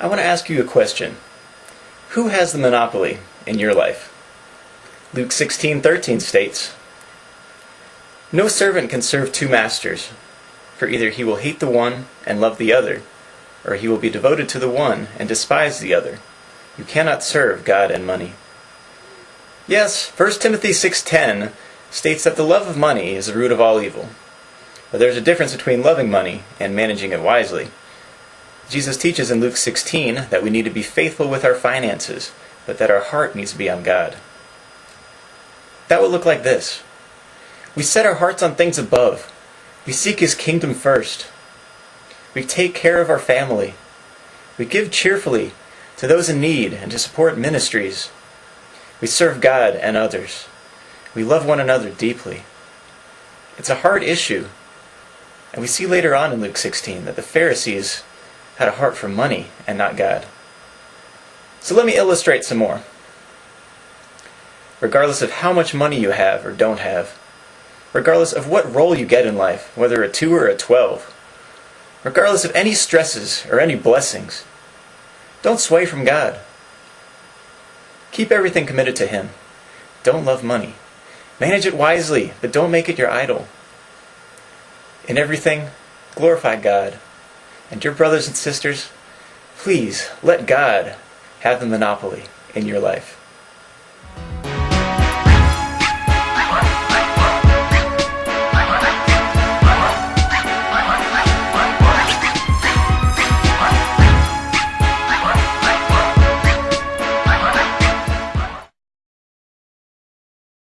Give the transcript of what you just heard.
I want to ask you a question. Who has the monopoly in your life? Luke 16:13 states, "No servant can serve two masters, for either he will hate the one and love the other, or he will be devoted to the one and despise the other. You cannot serve God and money." Yes, 1 Timothy 6:10 states that the love of money is the root of all evil. But there's a difference between loving money and managing it wisely. Jesus teaches in Luke 16 that we need to be faithful with our finances, but that our heart needs to be on God. That would look like this We set our hearts on things above, we seek His kingdom first, we take care of our family, we give cheerfully to those in need and to support ministries, we serve God and others, we love one another deeply. It's a hard issue. And we see later on in Luke 16 that the Pharisees had a heart for money and not God. So let me illustrate some more. Regardless of how much money you have or don't have, regardless of what role you get in life, whether a 2 or a 12, regardless of any stresses or any blessings, don't sway from God. Keep everything committed to Him. Don't love money. Manage it wisely, but don't make it your idol. In everything, glorify God and dear brothers and sisters, please let God have the monopoly in your life.